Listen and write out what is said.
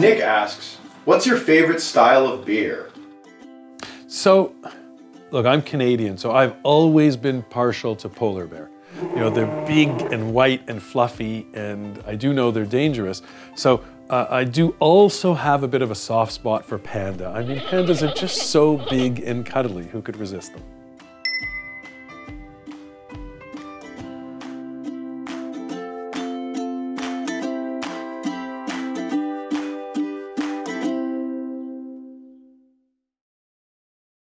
Nick asks, what's your favorite style of beer? So, look, I'm Canadian, so I've always been partial to polar bear. You know, they're big and white and fluffy, and I do know they're dangerous. So uh, I do also have a bit of a soft spot for panda. I mean, pandas are just so big and cuddly. Who could resist them?